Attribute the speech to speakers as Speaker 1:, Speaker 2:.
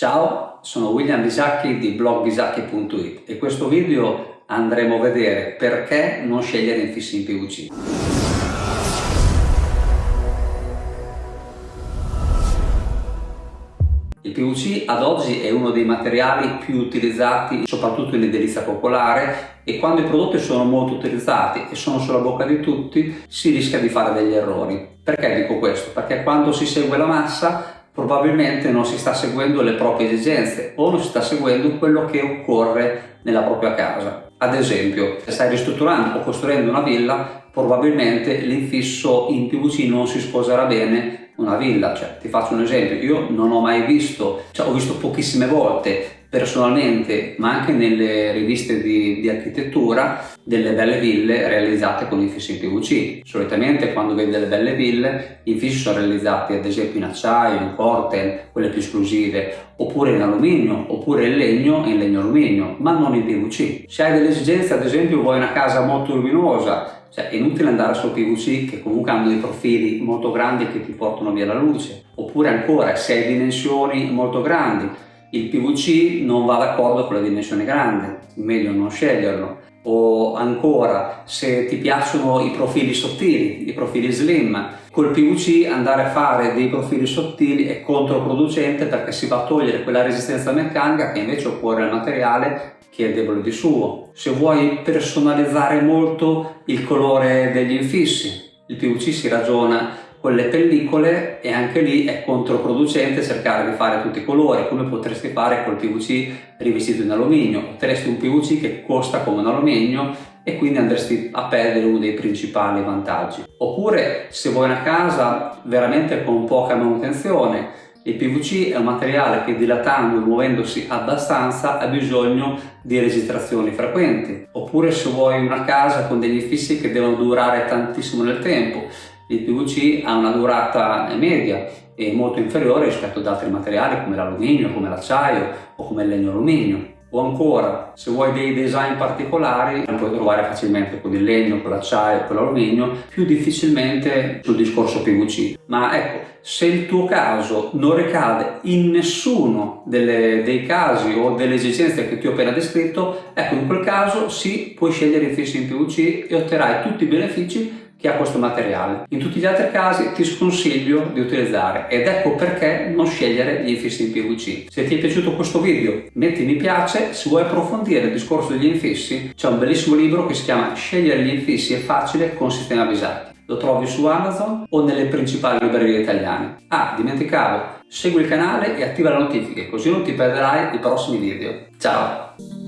Speaker 1: Ciao, sono William Bisacchi di blogbisacchi.it e in questo video andremo a vedere perché non scegliere infissi in PVC. Il PVC ad oggi è uno dei materiali più utilizzati soprattutto in edilizia popolare e quando i prodotti sono molto utilizzati e sono sulla bocca di tutti si rischia di fare degli errori. Perché dico questo? Perché quando si segue la massa probabilmente non si sta seguendo le proprie esigenze o non si sta seguendo quello che occorre nella propria casa. Ad esempio, se stai ristrutturando o costruendo una villa, probabilmente l'infisso in PVC non si sposerà bene una villa. Cioè, ti faccio un esempio, io non ho mai visto, cioè ho visto pochissime volte personalmente ma anche nelle riviste di, di, architettura delle belle ville realizzate con infissi in PVC. Solitamente quando vedi delle belle ville i infissi sono realizzati ad esempio in acciaio, in corten, quelle più esclusive, oppure in alluminio, oppure in legno e in legno alluminio, ma non in PVC. Se hai delle esigenze ad esempio vuoi una casa molto luminosa, cioè è inutile andare sul PVC che comunque hanno dei profili molto grandi che ti portano via la luce, oppure ancora se hai dimensioni molto grandi il PVC non va d'accordo con le dimensioni grandi, meglio non sceglierlo. O ancora, se ti piacciono i profili sottili, i profili slim, col PVC andare a fare dei profili sottili è controproducente perché si va a togliere quella resistenza meccanica che invece occorre al materiale che è debole di suo. Se vuoi personalizzare molto il colore degli infissi, il PVC si ragiona con le pellicole e anche lì è controproducente cercare di fare tutti i colori come potresti fare col PVC rivestito in alluminio. Otterresti un PVC che costa come un alluminio e quindi andresti a perdere uno dei principali vantaggi. Oppure se vuoi una casa veramente con poca manutenzione il PVC è un materiale che dilatando e muovendosi abbastanza ha bisogno di registrazioni frequenti. Oppure se vuoi una casa con degli infissi che devono durare tantissimo nel tempo il PVC ha una durata media e molto inferiore rispetto ad altri materiali come l'alluminio, come l'acciaio o come il legno alluminio. O ancora, se vuoi dei design particolari, li puoi trovare facilmente con il legno, con l'acciaio, con l'alluminio, più difficilmente sul discorso PVC. Ma ecco, se il tuo caso non ricade in nessuno delle, dei casi o delle esigenze che ti ho appena descritto, ecco, in quel caso sì, puoi scegliere i fissi in PVC e otterrai tutti i benefici che ha questo materiale. In tutti gli altri casi ti sconsiglio di utilizzare ed ecco perché non scegliere gli infissi in PVC. Se ti è piaciuto questo video metti mi piace, se vuoi approfondire il discorso degli infissi c'è un bellissimo libro che si chiama Scegliere gli infissi è facile con sistema Bisacchi. Lo trovi su Amazon o nelle principali librerie italiane. Ah, dimenticavo, segui il canale e attiva le notifiche così non ti perderai i prossimi video. Ciao!